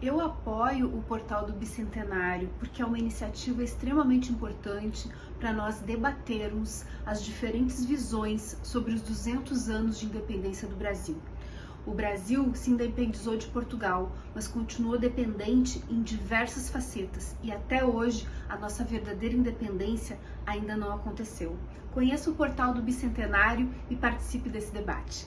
Eu apoio o portal do Bicentenário porque é uma iniciativa extremamente importante para nós debatermos as diferentes visões sobre os 200 anos de independência do Brasil. O Brasil se independizou de Portugal, mas continuou dependente em diversas facetas e até hoje a nossa verdadeira independência ainda não aconteceu. Conheça o portal do Bicentenário e participe desse debate.